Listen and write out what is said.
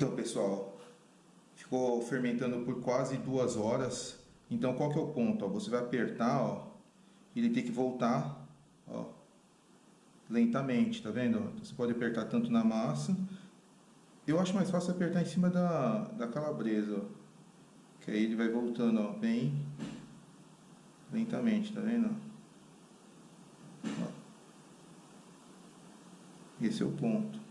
Então pessoal, ficou fermentando por quase duas horas. Então qual que é o ponto? Ó, você vai apertar, ó, ele tem que voltar, ó, lentamente, tá vendo? Então, você pode apertar tanto na massa. Eu acho mais fácil apertar em cima da, da calabresa, ó, que aí ele vai voltando, ó, bem lentamente, tá vendo? Esse é o ponto.